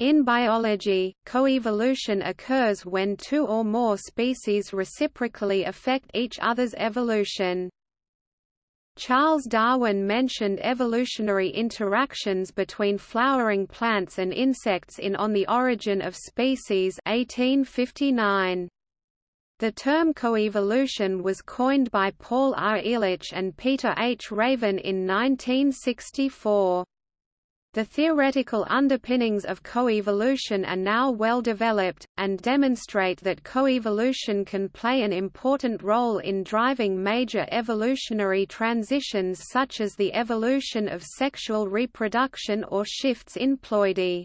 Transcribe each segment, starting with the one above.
In biology, coevolution occurs when two or more species reciprocally affect each other's evolution. Charles Darwin mentioned evolutionary interactions between flowering plants and insects in On the Origin of Species 1859. The term coevolution was coined by Paul R. Ehrlich and Peter H. Raven in 1964. The theoretical underpinnings of coevolution are now well developed, and demonstrate that coevolution can play an important role in driving major evolutionary transitions such as the evolution of sexual reproduction or shifts in ploidy.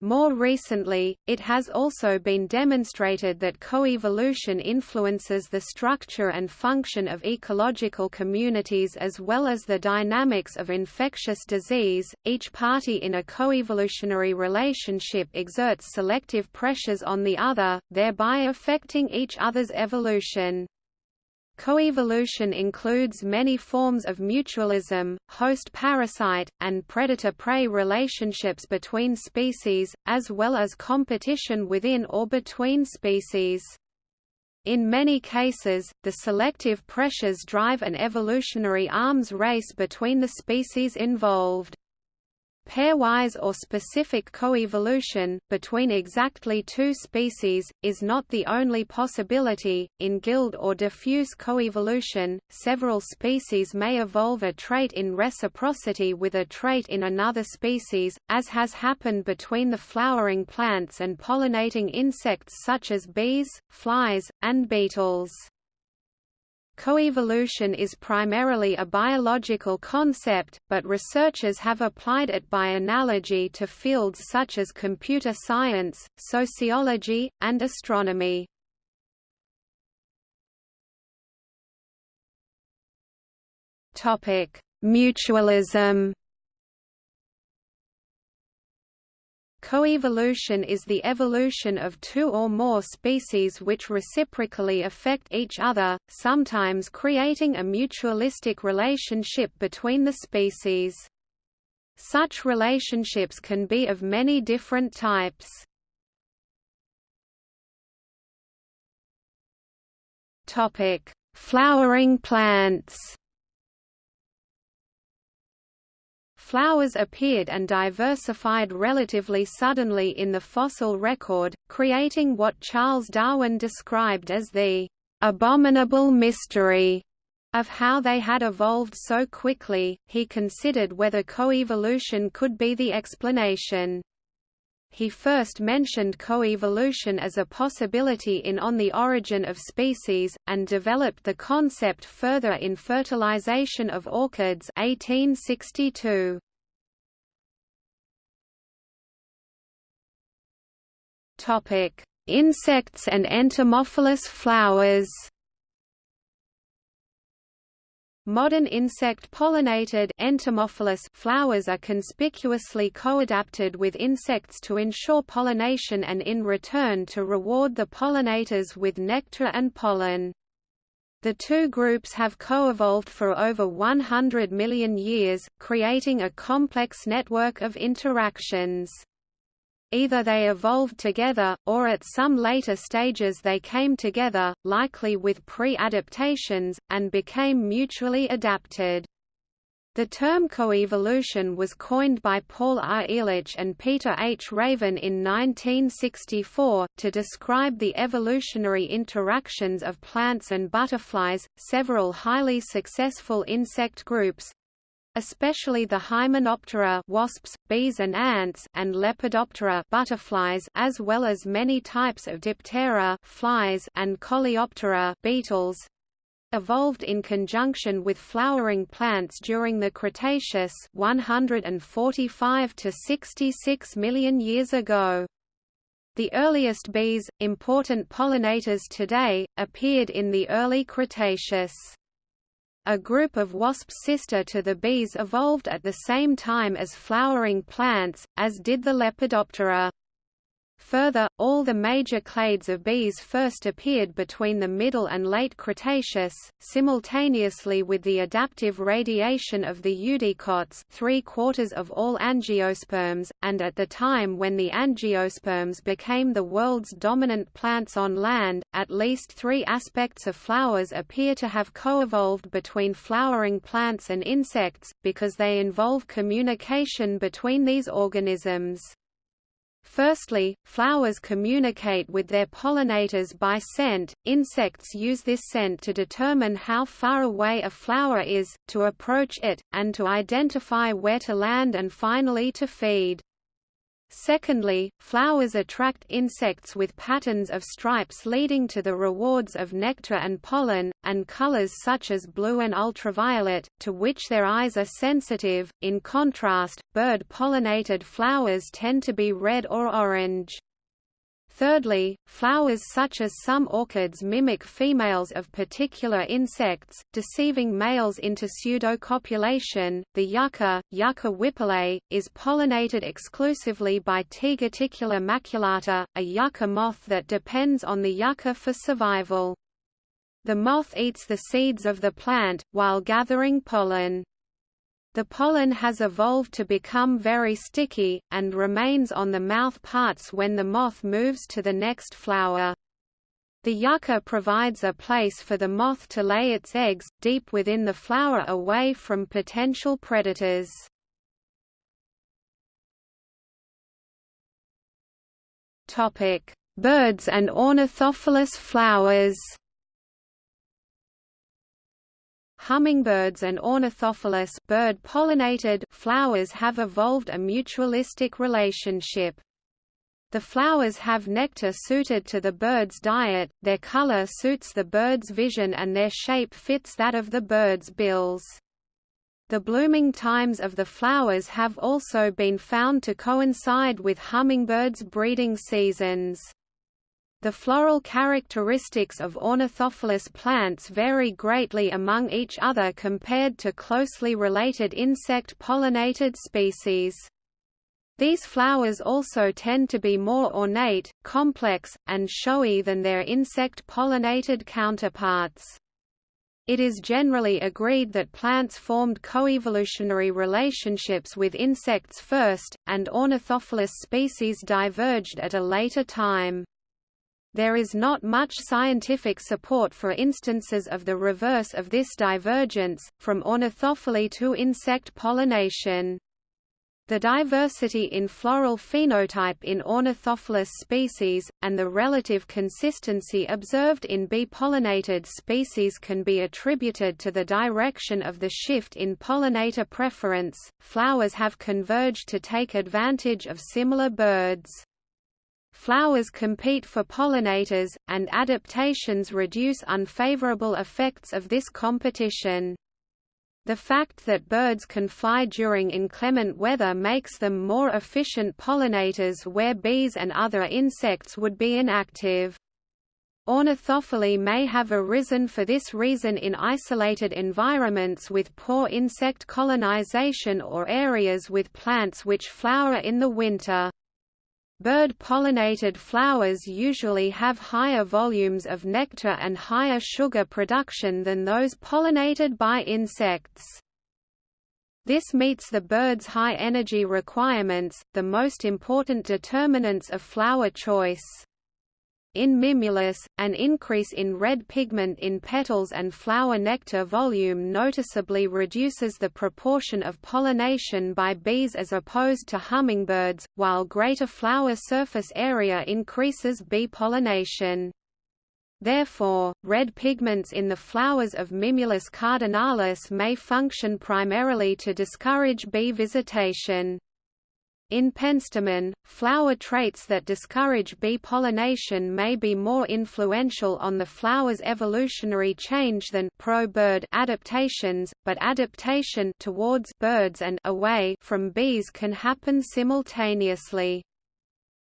More recently, it has also been demonstrated that coevolution influences the structure and function of ecological communities as well as the dynamics of infectious disease. Each party in a coevolutionary relationship exerts selective pressures on the other, thereby affecting each other's evolution. Coevolution includes many forms of mutualism, host-parasite, and predator-prey relationships between species, as well as competition within or between species. In many cases, the selective pressures drive an evolutionary arms race between the species involved. Pairwise or specific coevolution, between exactly two species, is not the only possibility. In guild or diffuse coevolution, several species may evolve a trait in reciprocity with a trait in another species, as has happened between the flowering plants and pollinating insects such as bees, flies, and beetles. Coevolution is primarily a biological concept, but researchers have applied it by analogy to fields such as computer science, sociology, and astronomy. Mutualism Coevolution is the evolution of two or more species which reciprocally affect each other, sometimes creating a mutualistic relationship between the species. Such relationships can be of many different types. Flowering plants Flowers appeared and diversified relatively suddenly in the fossil record, creating what Charles Darwin described as the abominable mystery of how they had evolved so quickly. He considered whether coevolution could be the explanation. He first mentioned coevolution as a possibility in On the Origin of Species, and developed the concept further in Fertilization of Orchids 1862. Insects and entomophilous flowers Modern insect-pollinated entomophilous flowers are conspicuously co-adapted with insects to ensure pollination and in return to reward the pollinators with nectar and pollen. The two groups have co-evolved for over 100 million years, creating a complex network of interactions. Either they evolved together, or at some later stages they came together, likely with pre-adaptations, and became mutually adapted. The term coevolution was coined by Paul R. Ehrlich and Peter H. Raven in 1964, to describe the evolutionary interactions of plants and butterflies. Several highly successful insect groups, especially the Hymenoptera wasps, bees and ants and Lepidoptera butterflies as well as many types of Diptera flies and Coleoptera beetles evolved in conjunction with flowering plants during the Cretaceous 145 to 66 million years ago. The earliest bees, important pollinators today, appeared in the early Cretaceous. A group of wasps sister to the bees evolved at the same time as flowering plants, as did the Lepidoptera. Further, all the major clades of bees first appeared between the Middle and Late Cretaceous, simultaneously with the adaptive radiation of the eudicots three-quarters of all angiosperms, and at the time when the angiosperms became the world's dominant plants on land, at least three aspects of flowers appear to have co-evolved between flowering plants and insects, because they involve communication between these organisms. Firstly, flowers communicate with their pollinators by scent. Insects use this scent to determine how far away a flower is, to approach it, and to identify where to land and finally to feed. Secondly, flowers attract insects with patterns of stripes leading to the rewards of nectar and pollen, and colors such as blue and ultraviolet, to which their eyes are sensitive. In contrast, bird-pollinated flowers tend to be red or orange. Thirdly, flowers such as some orchids mimic females of particular insects, deceiving males into pseudocopulation. The yucca, Yucca whipple, is pollinated exclusively by Tegeticula maculata, a yucca moth that depends on the yucca for survival. The moth eats the seeds of the plant, while gathering pollen. The pollen has evolved to become very sticky, and remains on the mouth parts when the moth moves to the next flower. The yucca provides a place for the moth to lay its eggs, deep within the flower away from potential predators. Birds and ornithophilous flowers Hummingbirds and ornithophilous bird-pollinated flowers have evolved a mutualistic relationship. The flowers have nectar suited to the bird's diet, their color suits the bird's vision and their shape fits that of the bird's bills. The blooming times of the flowers have also been found to coincide with hummingbirds' breeding seasons. The floral characteristics of ornithophilous plants vary greatly among each other compared to closely related insect-pollinated species. These flowers also tend to be more ornate, complex, and showy than their insect-pollinated counterparts. It is generally agreed that plants formed coevolutionary relationships with insects first, and ornithophilous species diverged at a later time. There is not much scientific support for instances of the reverse of this divergence, from ornithophily to insect pollination. The diversity in floral phenotype in ornithophilous species, and the relative consistency observed in bee-pollinated species can be attributed to the direction of the shift in pollinator preference. Flowers have converged to take advantage of similar birds. Flowers compete for pollinators, and adaptations reduce unfavorable effects of this competition. The fact that birds can fly during inclement weather makes them more efficient pollinators where bees and other insects would be inactive. Ornithophily may have arisen for this reason in isolated environments with poor insect colonization or areas with plants which flower in the winter. Bird-pollinated flowers usually have higher volumes of nectar and higher sugar production than those pollinated by insects. This meets the bird's high energy requirements, the most important determinants of flower choice. In Mimulus, an increase in red pigment in petals and flower nectar volume noticeably reduces the proportion of pollination by bees as opposed to hummingbirds, while greater flower surface area increases bee pollination. Therefore, red pigments in the flowers of Mimulus cardinalis may function primarily to discourage bee visitation. In penstemon, flower traits that discourage bee pollination may be more influential on the flower's evolutionary change than pro-bird adaptations, but adaptation towards birds and away from bees can happen simultaneously.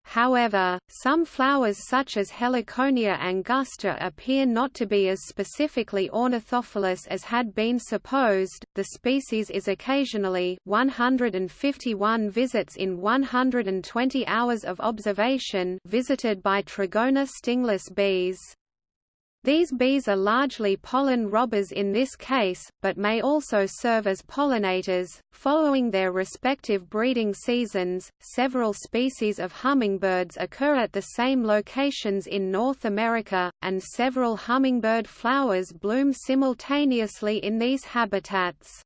However, some flowers such as Heliconia angusta appear not to be as specifically ornithophilous as had been supposed. The species is occasionally 151 visits in 120 hours of observation visited by Trigona stingless bees. These bees are largely pollen robbers in this case, but may also serve as pollinators. Following their respective breeding seasons, several species of hummingbirds occur at the same locations in North America, and several hummingbird flowers bloom simultaneously in these habitats.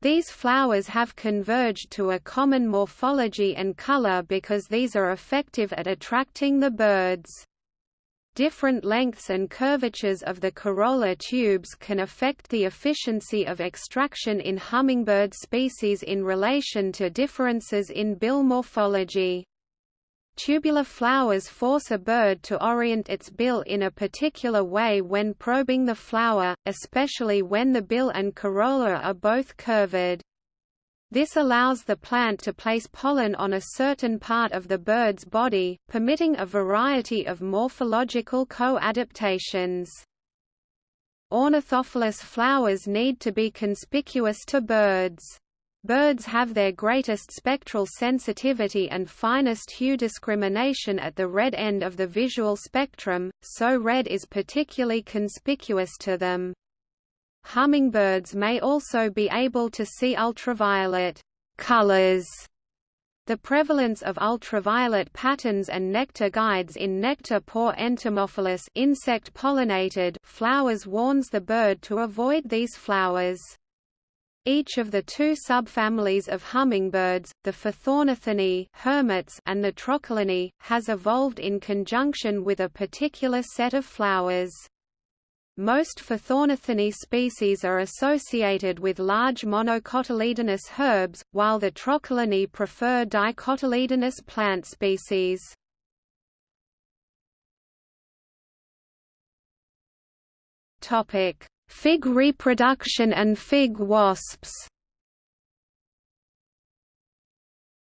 These flowers have converged to a common morphology and color because these are effective at attracting the birds. Different lengths and curvatures of the corolla tubes can affect the efficiency of extraction in hummingbird species in relation to differences in bill morphology. Tubular flowers force a bird to orient its bill in a particular way when probing the flower, especially when the bill and corolla are both curved. This allows the plant to place pollen on a certain part of the bird's body, permitting a variety of morphological co-adaptations. Ornithophilous flowers need to be conspicuous to birds. Birds have their greatest spectral sensitivity and finest hue discrimination at the red end of the visual spectrum, so red is particularly conspicuous to them. Hummingbirds may also be able to see ultraviolet colors. The prevalence of ultraviolet patterns and nectar guides in nectar-poor entomophilous insect-pollinated flowers warns the bird to avoid these flowers. Each of the two subfamilies of hummingbirds, the Phaethornithinae hermits and the Trochilinae, has evolved in conjunction with a particular set of flowers. Most Phaethornithinae species are associated with large monocotyledonous herbs, while the Trochilinae prefer dicotyledonous plant species. Fig reproduction and fig wasps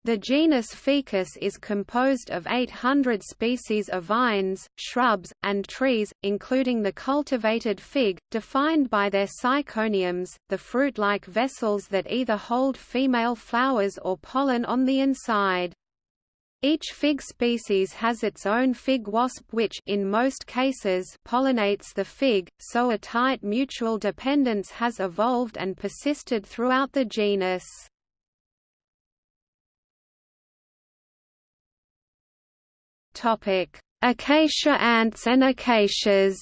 The genus Ficus is composed of 800 species of vines, shrubs, and trees, including the cultivated fig, defined by their syconiums, the fruit-like vessels that either hold female flowers or pollen on the inside. Each fig species has its own fig wasp which in most cases pollinates the fig, so a tight mutual dependence has evolved and persisted throughout the genus. Topic: Acacia ants and acacias.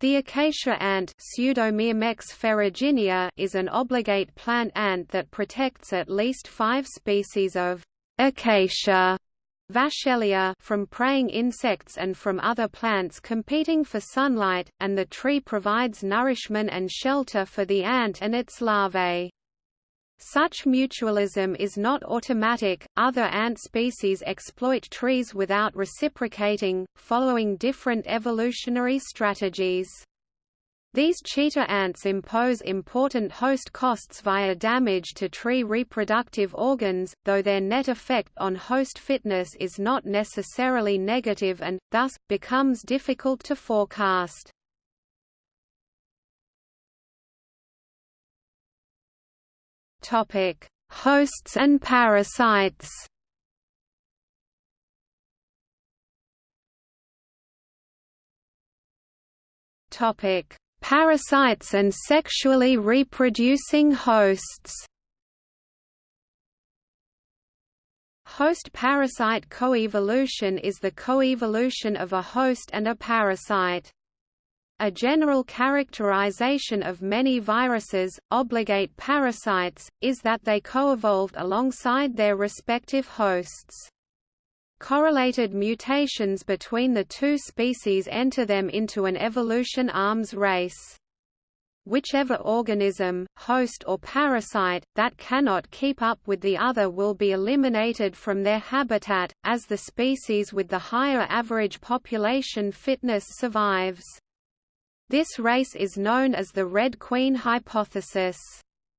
The acacia ant ferruginea is an obligate plant ant that protects at least five species of acacia from preying insects and from other plants competing for sunlight, and the tree provides nourishment and shelter for the ant and its larvae. Such mutualism is not automatic, other ant species exploit trees without reciprocating, following different evolutionary strategies. These cheetah ants impose important host costs via damage to tree reproductive organs, though their net effect on host fitness is not necessarily negative and, thus, becomes difficult to forecast. Topic: Hosts and parasites. Topic: Parasites and sexually reproducing hosts. Host-parasite coevolution is the coevolution of a host and a parasite. A general characterization of many viruses, obligate parasites, is that they co-evolved alongside their respective hosts. Correlated mutations between the two species enter them into an evolution arms race. Whichever organism, host or parasite, that cannot keep up with the other will be eliminated from their habitat, as the species with the higher average population fitness survives. This race is known as the Red Queen hypothesis.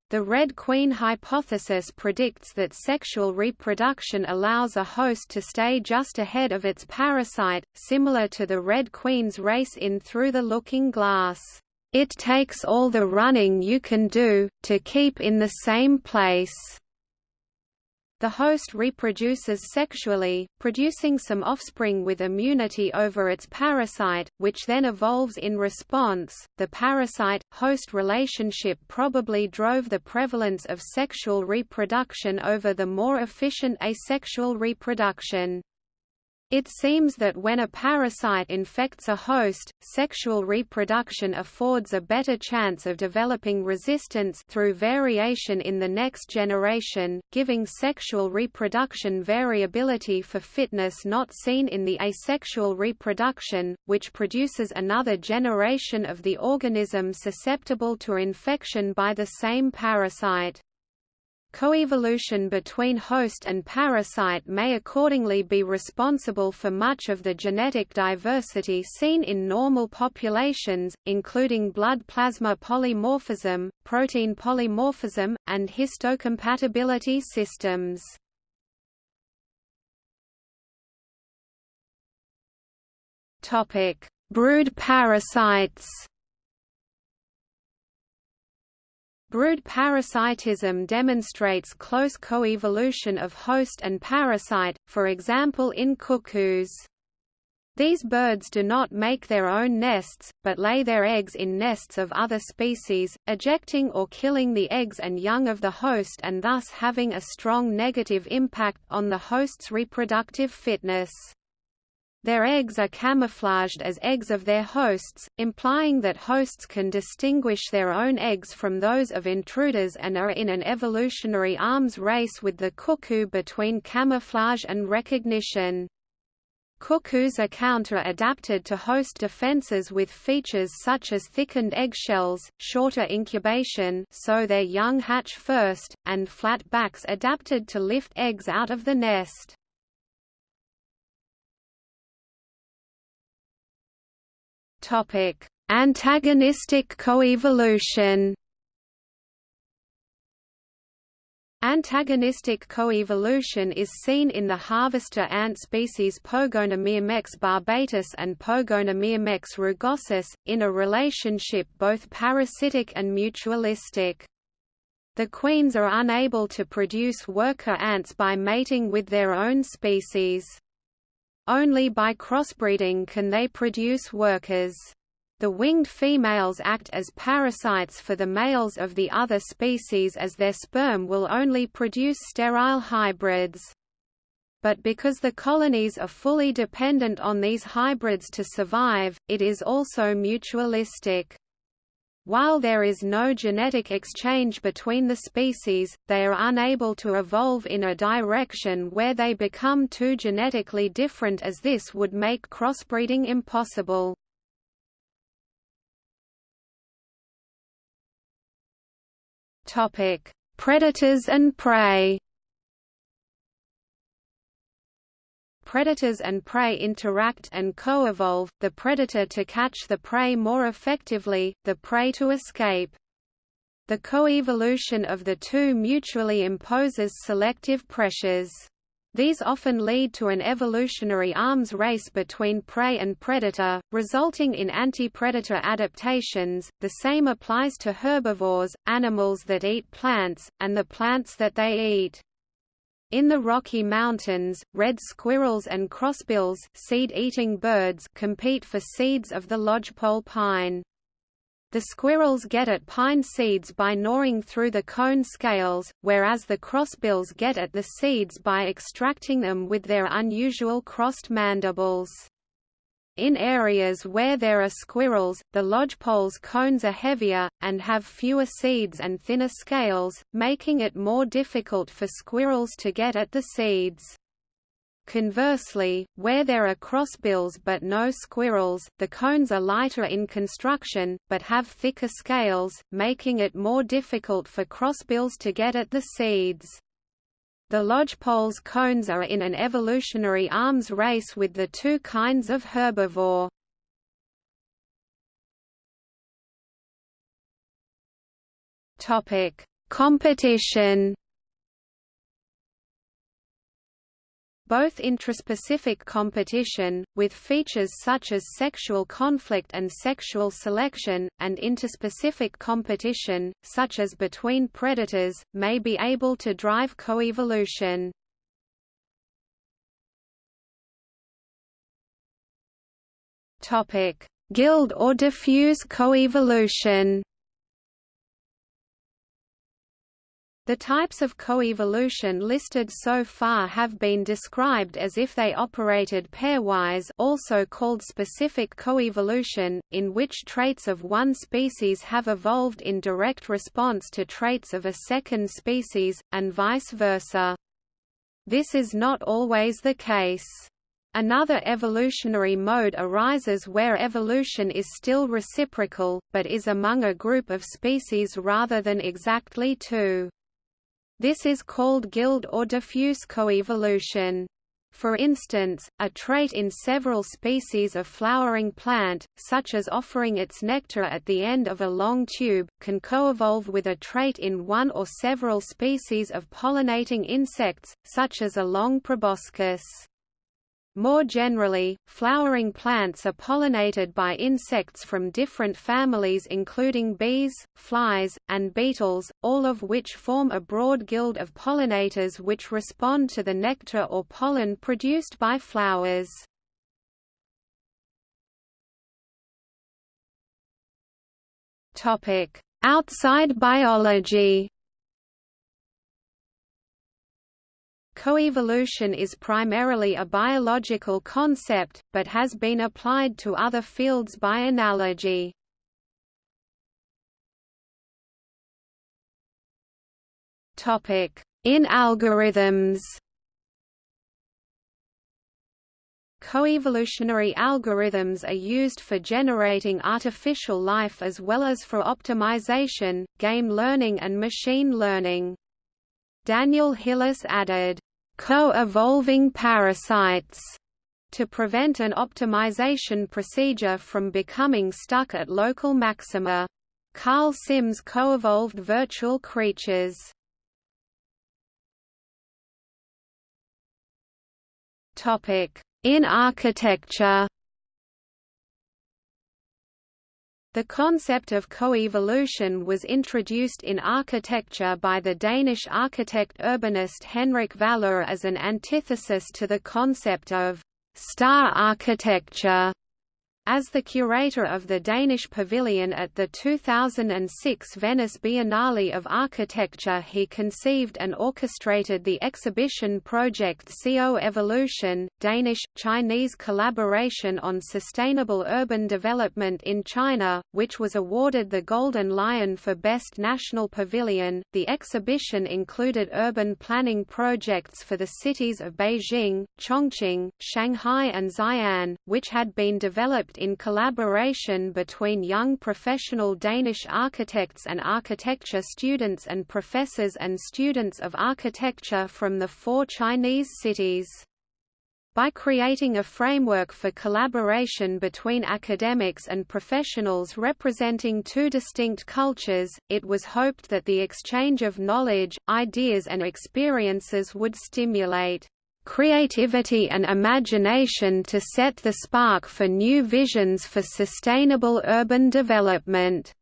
The Red Queen hypothesis predicts that sexual reproduction allows a host to stay just ahead of its parasite, similar to the Red Queen's race in Through the Looking Glass. It takes all the running you can do, to keep in the same place. The host reproduces sexually, producing some offspring with immunity over its parasite, which then evolves in response. The parasite host relationship probably drove the prevalence of sexual reproduction over the more efficient asexual reproduction. It seems that when a parasite infects a host, sexual reproduction affords a better chance of developing resistance through variation in the next generation, giving sexual reproduction variability for fitness not seen in the asexual reproduction, which produces another generation of the organism susceptible to infection by the same parasite. Coevolution between host and parasite may accordingly be responsible for much of the genetic diversity seen in normal populations, including blood plasma polymorphism, protein polymorphism, and histocompatibility systems. Brood parasites Brood parasitism demonstrates close coevolution of host and parasite, for example in cuckoos. These birds do not make their own nests, but lay their eggs in nests of other species, ejecting or killing the eggs and young of the host and thus having a strong negative impact on the host's reproductive fitness. Their eggs are camouflaged as eggs of their hosts, implying that hosts can distinguish their own eggs from those of intruders and are in an evolutionary arms race with the cuckoo between camouflage and recognition. Cuckoos are counter-adapted to host defenses with features such as thickened eggshells, shorter incubation so their young hatch first, and flat backs adapted to lift eggs out of the nest. Topic: Antagonistic coevolution. Antagonistic coevolution is seen in the harvester ant species Pogonomyrmex barbatus and Pogonomyrmex rugosus, in a relationship both parasitic and mutualistic. The queens are unable to produce worker ants by mating with their own species. Only by crossbreeding can they produce workers. The winged females act as parasites for the males of the other species as their sperm will only produce sterile hybrids. But because the colonies are fully dependent on these hybrids to survive, it is also mutualistic. While there is no genetic exchange between the species, they are unable to evolve in a direction where they become too genetically different as this would make crossbreeding impossible. Predators and prey predators and prey interact and co-evolve, the predator to catch the prey more effectively, the prey to escape. The coevolution of the two mutually imposes selective pressures. These often lead to an evolutionary arms race between prey and predator, resulting in anti-predator adaptations. The same applies to herbivores, animals that eat plants, and the plants that they eat. In the Rocky Mountains, red squirrels and crossbills seed-eating birds compete for seeds of the lodgepole pine. The squirrels get at pine seeds by gnawing through the cone scales, whereas the crossbills get at the seeds by extracting them with their unusual crossed mandibles. In areas where there are squirrels, the lodgepole's cones are heavier, and have fewer seeds and thinner scales, making it more difficult for squirrels to get at the seeds. Conversely, where there are crossbills but no squirrels, the cones are lighter in construction, but have thicker scales, making it more difficult for crossbills to get at the seeds. The lodgepole's cones are in an evolutionary arms race with the two kinds of herbivore. Competition both intraspecific competition, with features such as sexual conflict and sexual selection, and interspecific competition, such as between predators, may be able to drive coevolution. Guild or diffuse coevolution The types of coevolution listed so far have been described as if they operated pairwise also called specific coevolution, in which traits of one species have evolved in direct response to traits of a second species, and vice versa. This is not always the case. Another evolutionary mode arises where evolution is still reciprocal, but is among a group of species rather than exactly two. This is called guild or diffuse coevolution. For instance, a trait in several species of flowering plant, such as offering its nectar at the end of a long tube, can coevolve with a trait in one or several species of pollinating insects, such as a long proboscis. More generally, flowering plants are pollinated by insects from different families including bees, flies, and beetles, all of which form a broad guild of pollinators which respond to the nectar or pollen produced by flowers. Outside biology Coevolution is primarily a biological concept, but has been applied to other fields by analogy. In algorithms Coevolutionary algorithms are used for generating artificial life as well as for optimization, game learning and machine learning. Daniel Hillis added, co-evolving parasites to prevent an optimization procedure from becoming stuck at local maxima. Karl Sims co-evolved virtual creatures. In architecture The concept of coevolution was introduced in architecture by the Danish architect urbanist Henrik Valeur as an antithesis to the concept of star architecture. As the curator of the Danish Pavilion at the 2006 Venice Biennale of Architecture he conceived and orchestrated the exhibition project CO Evolution, Danish-Chinese collaboration on sustainable urban development in China, which was awarded the Golden Lion for Best National Pavilion. The exhibition included urban planning projects for the cities of Beijing, Chongqing, Shanghai and Xi'an, which had been developed in collaboration between young professional Danish architects and architecture students and professors and students of architecture from the four Chinese cities. By creating a framework for collaboration between academics and professionals representing two distinct cultures, it was hoped that the exchange of knowledge, ideas and experiences would stimulate creativity and imagination to set the spark for new visions for sustainable urban development.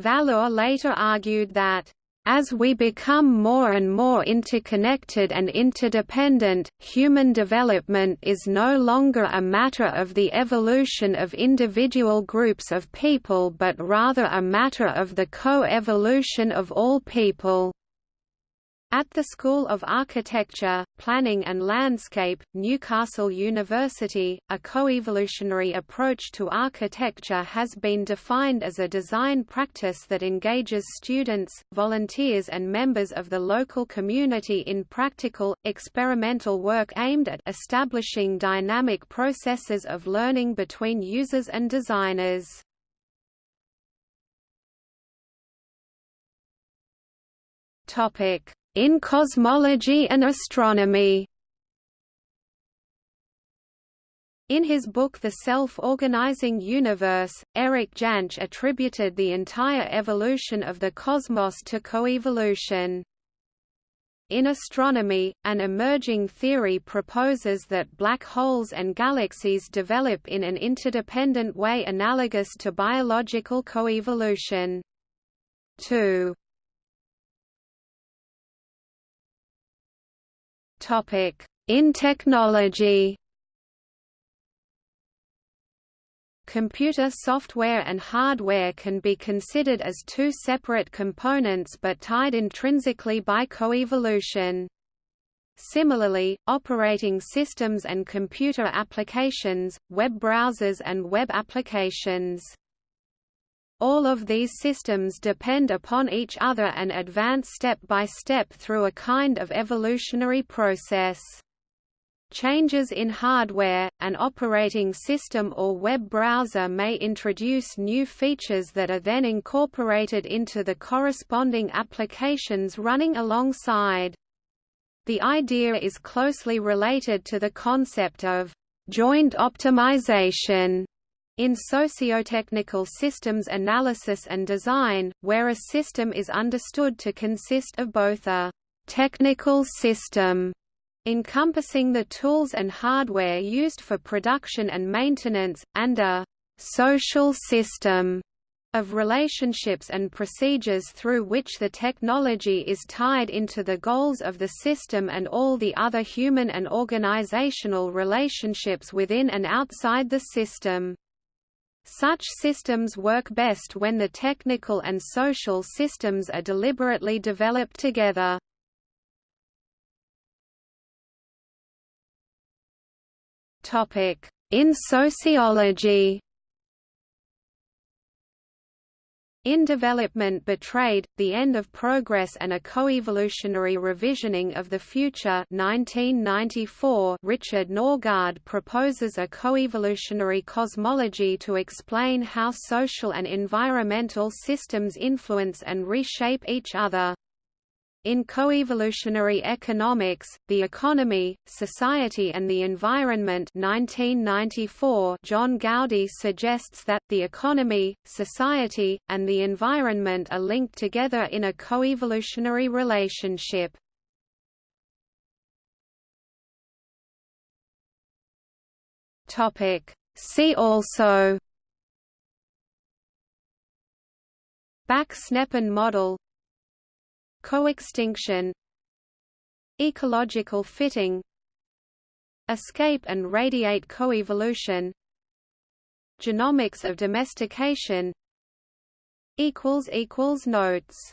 Valeur later argued that as we become more and more interconnected and interdependent, human development is no longer a matter of the evolution of individual groups of people but rather a matter of the co-evolution of all people. At the School of Architecture, Planning and Landscape, Newcastle University, a coevolutionary approach to architecture has been defined as a design practice that engages students, volunteers and members of the local community in practical, experimental work aimed at establishing dynamic processes of learning between users and designers. Topic in cosmology and astronomy In his book The Self-Organizing Universe, Eric Jantsch attributed the entire evolution of the cosmos to coevolution. In astronomy, an emerging theory proposes that black holes and galaxies develop in an interdependent way analogous to biological coevolution. 2. In technology Computer software and hardware can be considered as two separate components but tied intrinsically by coevolution. Similarly, operating systems and computer applications, web browsers and web applications. All of these systems depend upon each other and advance step by step through a kind of evolutionary process. Changes in hardware, an operating system or web browser may introduce new features that are then incorporated into the corresponding applications running alongside. The idea is closely related to the concept of joint optimization in sociotechnical systems analysis and design, where a system is understood to consist of both a technical system encompassing the tools and hardware used for production and maintenance, and a «social system» of relationships and procedures through which the technology is tied into the goals of the system and all the other human and organizational relationships within and outside the system. Such systems work best when the technical and social systems are deliberately developed together. In sociology In Development Betrayed, The End of Progress and a Coevolutionary Revisioning of the Future 1994, Richard Norgaard proposes a coevolutionary cosmology to explain how social and environmental systems influence and reshape each other. In coevolutionary economics, the economy, society and the environment 1994, John Gowdy suggests that, the economy, society, and the environment are linked together in a coevolutionary relationship. See also Bak-Sneppen model Coextinction Ecological fitting Escape and radiate coevolution Genomics of domestication equals equals Notes